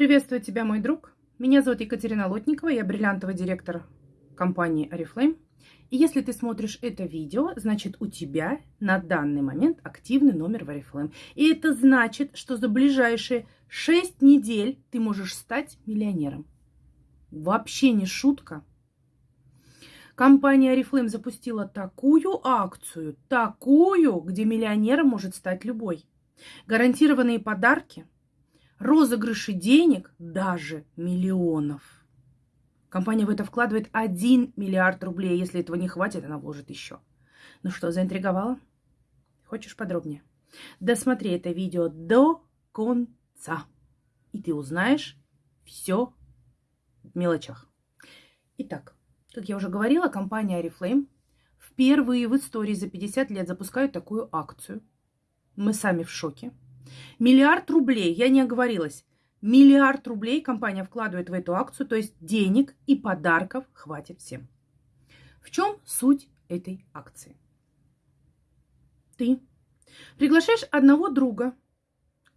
Приветствую тебя, мой друг. Меня зовут Екатерина Лотникова, я бриллиантовый директор компании Oriflame. И если ты смотришь это видео, значит у тебя на данный момент активный номер в Oriflame. И это значит, что за ближайшие 6 недель ты можешь стать миллионером. Вообще не шутка. Компания Oriflame запустила такую акцию, такую, где миллионером может стать любой. Гарантированные подарки, розыгрыши денег, даже миллионов. Компания в это вкладывает 1 миллиард рублей. Если этого не хватит, она вложит еще. Ну что, заинтриговала? Хочешь подробнее? Досмотри это видео до конца. И ты узнаешь все в мелочах. Итак, как я уже говорила, компания Oriflame впервые в истории за 50 лет запускает такую акцию. Мы сами в шоке. Миллиард рублей, я не оговорилась, миллиард рублей компания вкладывает в эту акцию, то есть денег и подарков хватит всем. В чем суть этой акции? Ты приглашаешь одного друга,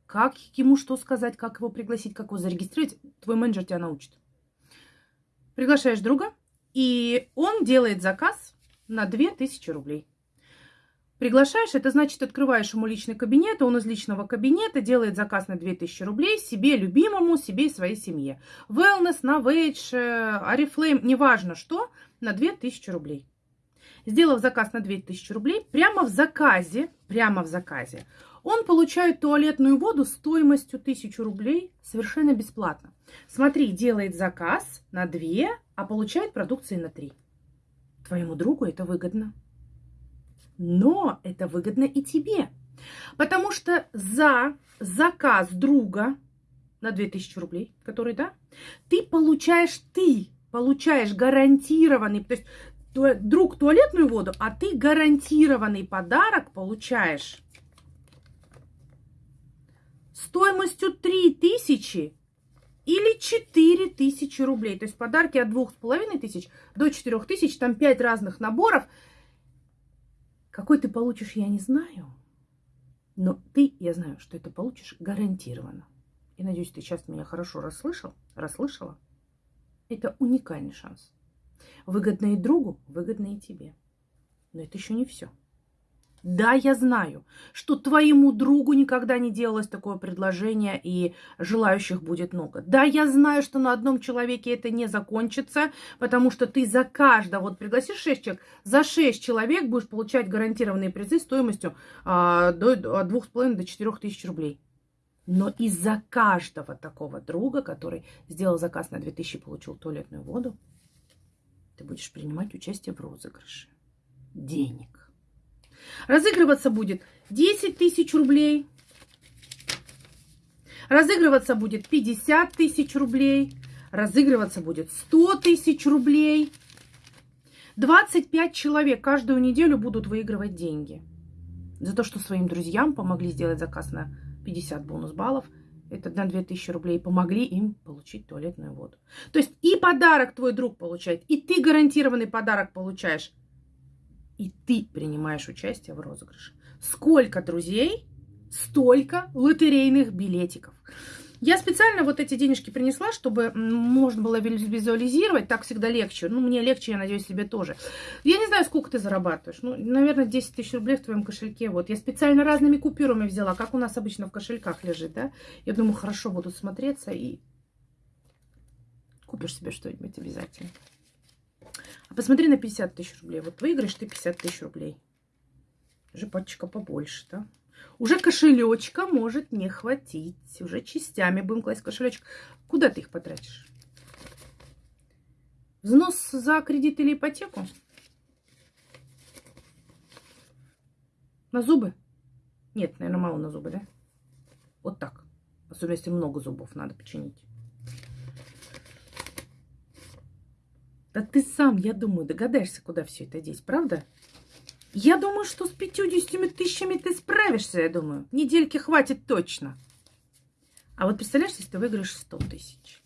как ему что сказать, как его пригласить, как его зарегистрировать, твой менеджер тебя научит. Приглашаешь друга, и он делает заказ на 2000 рублей. Приглашаешь, это значит, открываешь ему личный кабинет, он из личного кабинета делает заказ на 2000 рублей себе, любимому, себе и своей семье. Wellness, Novage, Oriflame, неважно что, на 2000 рублей. Сделав заказ на 2000 рублей, прямо в заказе, прямо в заказе, он получает туалетную воду стоимостью 1000 рублей совершенно бесплатно. Смотри, делает заказ на 2, а получает продукции на 3. Твоему другу это выгодно. Но это выгодно и тебе. Потому что за заказ друга на 2000 рублей, который, да, ты получаешь, ты получаешь гарантированный, то есть друг туалетную воду, а ты гарантированный подарок получаешь стоимостью 3000 или 4000 рублей. То есть подарки от 2500 до 4000, там 5 разных наборов – какой ты получишь, я не знаю. Но ты, я знаю, что это получишь гарантированно. И надеюсь, ты сейчас меня хорошо расслышал, расслышала. Это уникальный шанс. Выгодно и другу, выгодно и тебе. Но это еще не все. Да, я знаю, что твоему другу никогда не делалось такое предложение, и желающих будет много. Да, я знаю, что на одном человеке это не закончится, потому что ты за каждого, вот пригласишь 6 человек, за 6 человек будешь получать гарантированные призы стоимостью а, до, от 2,5 до 4 тысяч рублей. Но из-за каждого такого друга, который сделал заказ на 2000 и получил туалетную воду, ты будешь принимать участие в розыгрыше денег. Разыгрываться будет 10 тысяч рублей. Разыгрываться будет 50 тысяч рублей. Разыгрываться будет 100 тысяч рублей. 25 человек каждую неделю будут выигрывать деньги. За то, что своим друзьям помогли сделать заказ на 50 бонус-баллов. Это на 2000 рублей. Помогли им получить туалетную воду. То есть и подарок твой друг получает, и ты гарантированный подарок получаешь и ты принимаешь участие в розыгрыше. Сколько друзей, столько лотерейных билетиков. Я специально вот эти денежки принесла, чтобы можно было визуализировать. Так всегда легче. Ну, мне легче, я надеюсь, себе тоже. Я не знаю, сколько ты зарабатываешь. Ну, наверное, 10 тысяч рублей в твоем кошельке. Вот. Я специально разными купюрами взяла, как у нас обычно в кошельках лежит, да. Я думаю, хорошо будут смотреться и купишь себе что-нибудь обязательно. А посмотри на 50 тысяч рублей. Вот выиграешь ты 50 тысяч рублей. Уже пачка побольше, да? Уже кошелечка может не хватить. Уже частями будем класть кошелечек. Куда ты их потратишь? Взнос за кредит или ипотеку? На зубы? Нет, наверное, мало на зубы, да? Вот так. Особенно, если много зубов надо починить. Да ты сам, я думаю, догадаешься, куда все это деть, правда? Я думаю, что с 50 тысячами ты справишься, я думаю. Недельки хватит точно. А вот представляешь, если ты выиграешь 100 тысяч?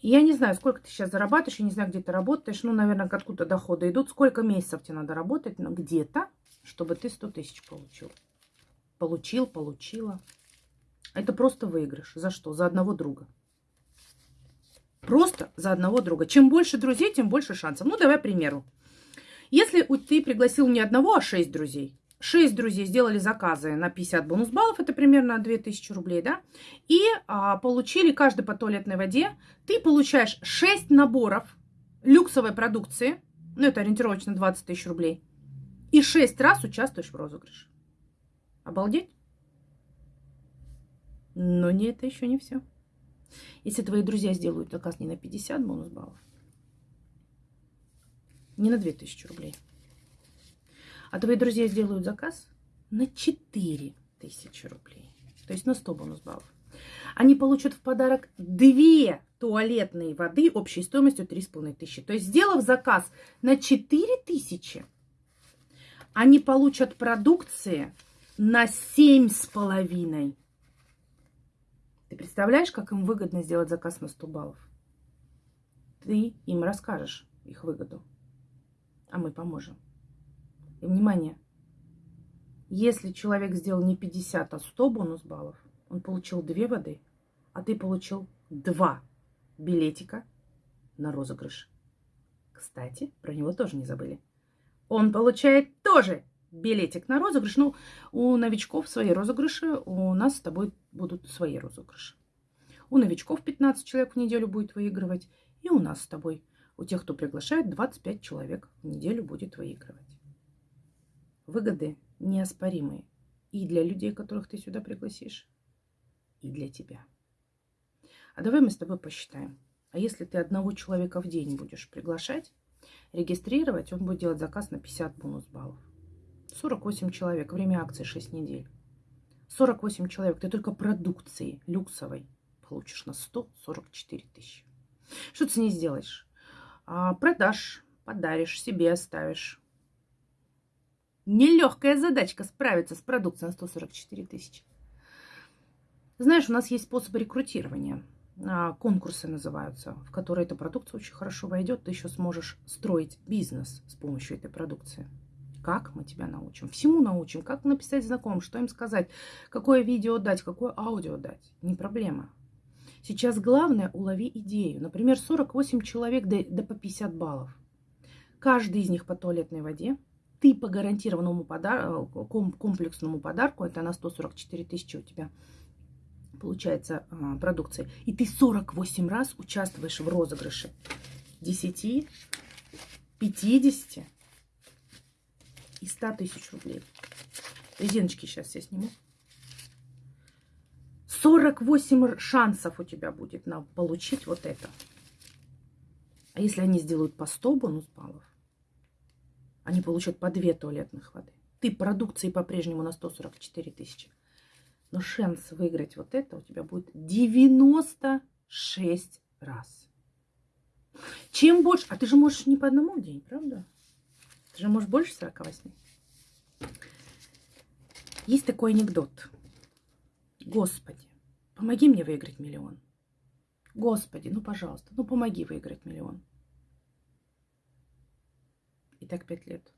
Я не знаю, сколько ты сейчас зарабатываешь, я не знаю, где ты работаешь. Ну, наверное, откуда доходы идут. Сколько месяцев тебе надо работать, но где-то, чтобы ты 100 тысяч получил. Получил, получила. Это просто выигрыш. За что? За одного друга. Просто за одного друга. Чем больше друзей, тем больше шансов. Ну, давай примеру. Если ты пригласил не одного, а шесть друзей, шесть друзей сделали заказы на 50 бонус баллов, это примерно 2000 рублей, да, и а, получили каждый по туалетной воде, ты получаешь 6 наборов люксовой продукции, ну, это ориентировочно 20 тысяч рублей, и 6 раз участвуешь в розыгрыше. Обалдеть? Но не это еще не все. Если твои друзья сделают заказ не на 50 бонус баллов, не на 2000 рублей, а твои друзья сделают заказ на 4000 рублей, то есть на 100 бонус баллов, они получат в подарок две туалетные воды общей стоимостью 3500. То есть, сделав заказ на 4000, они получат продукции на 7,5 ты представляешь, как им выгодно сделать заказ на 100 баллов? Ты им расскажешь их выгоду, а мы поможем. И внимание, если человек сделал не 50, а 100 бонус баллов, он получил две воды, а ты получил два билетика на розыгрыш. Кстати, про него тоже не забыли. Он получает тоже билетик на розыгрыш. Ну, у новичков свои розыгрыши, у нас с тобой будут свои розыгрыши. У новичков 15 человек в неделю будет выигрывать, и у нас с тобой, у тех, кто приглашает, 25 человек в неделю будет выигрывать. Выгоды неоспоримые и для людей, которых ты сюда пригласишь, и для тебя. А давай мы с тобой посчитаем. А если ты одного человека в день будешь приглашать, регистрировать, он будет делать заказ на 50 бонус баллов. 48 человек. Время акции 6 недель. 48 человек. Ты только продукции люксовой получишь на 144 тысячи. Что ты с ней сделаешь? А, продашь, подаришь, себе оставишь. Нелегкая задачка справиться с продукцией на 144 тысячи. Знаешь, у нас есть способы рекрутирования. А, конкурсы называются, в которые эта продукция очень хорошо войдет. Ты еще сможешь строить бизнес с помощью этой продукции. Как мы тебя научим? Всему научим. Как написать знакомым, что им сказать, какое видео дать, какое аудио дать. Не проблема. Сейчас главное улови идею. Например, 48 человек да, да по 50 баллов. Каждый из них по туалетной воде. Ты по гарантированному подар... комплексному подарку, это на 144 тысячи у тебя получается а, продукции. И ты 48 раз участвуешь в розыгрыше. 10, 50, и 100 тысяч рублей. Резиночки сейчас я сниму. 48 шансов у тебя будет на получить вот это. А если они сделают по 100 бонус баллов, они получат по 2 туалетных воды. Ты продукции по-прежнему на 144 тысячи. Но шанс выиграть вот это у тебя будет 96 раз. Чем больше... А ты же можешь не по одному в день, правда? Ты же можешь больше 48. Есть такой анекдот. Господи, помоги мне выиграть миллион. Господи, ну пожалуйста, ну помоги выиграть миллион. И так пять лет.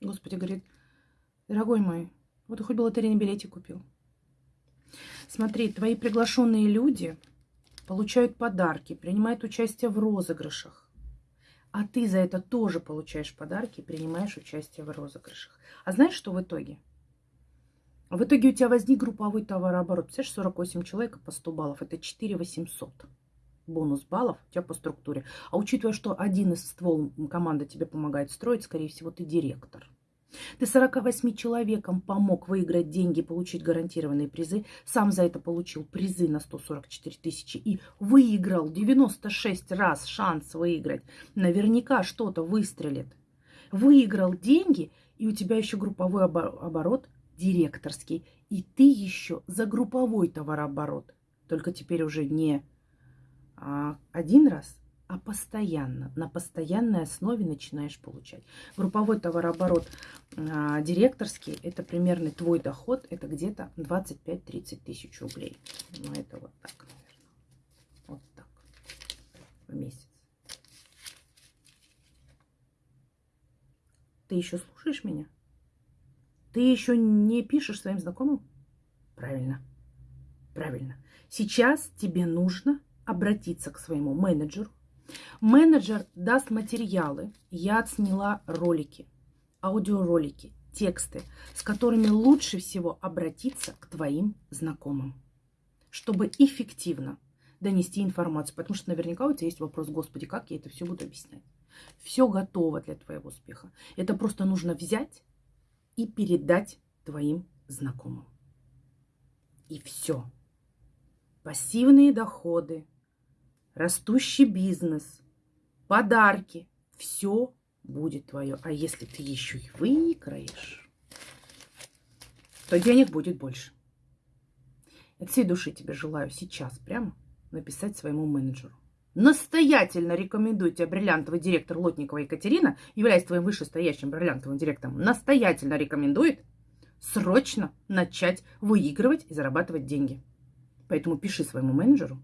Господи говорит, дорогой мой, вот хоть бы лотерейный билетик купил. Смотри, твои приглашенные люди получают подарки, принимают участие в розыгрышах. А ты за это тоже получаешь подарки и принимаешь участие в розыгрышах. А знаешь, что в итоге? В итоге у тебя возник групповой товарооборот. Представляешь, 48 человек по 100 баллов. Это 4 800 бонус баллов у тебя по структуре. А учитывая, что один из ствол команды тебе помогает строить, скорее всего, ты директор. Ты 48 человекам помог выиграть деньги, получить гарантированные призы. Сам за это получил призы на 144 тысячи и выиграл 96 раз шанс выиграть. Наверняка что-то выстрелит. Выиграл деньги, и у тебя еще групповой оборот директорский. И ты еще за групповой товарооборот. Только теперь уже не а, один раз, а постоянно, на постоянной основе начинаешь получать. Групповой товарооборот директорский, это примерно твой доход, это где-то 25-30 тысяч рублей. Ну, это вот так. Вот так в месяц. Ты еще слушаешь меня? Ты еще не пишешь своим знакомым? Правильно. Правильно. Сейчас тебе нужно обратиться к своему менеджеру. Менеджер даст материалы. Я отсняла ролики, аудиоролики, тексты, с которыми лучше всего обратиться к твоим знакомым, чтобы эффективно донести информацию. Потому что наверняка у тебя есть вопрос, Господи, как я это все буду объяснять? Все готово для твоего успеха. Это просто нужно взять и передать твоим знакомым. И все. Пассивные доходы, растущий бизнес, подарки. Все будет твое. А если ты еще и выиграешь, то денег будет больше. От всей души тебе желаю сейчас прямо написать своему менеджеру. Настоятельно рекомендую тебе бриллиантовый директор Лотникова Екатерина, являясь твоим вышестоящим бриллиантовым директором, настоятельно рекомендует срочно начать выигрывать и зарабатывать деньги. Поэтому пиши своему менеджеру,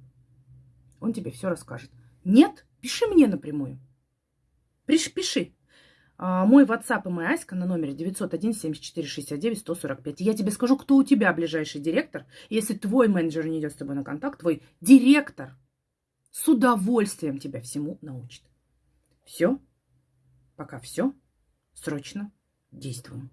он тебе все расскажет. Нет, пиши мне напрямую. Пиши, пиши. А, мой WhatsApp и моя Аська на номере 901 74 69 145. Я тебе скажу, кто у тебя ближайший директор. Если твой менеджер не идет с тобой на контакт, твой директор с удовольствием тебя всему научит. Все. Пока все. Срочно действуем.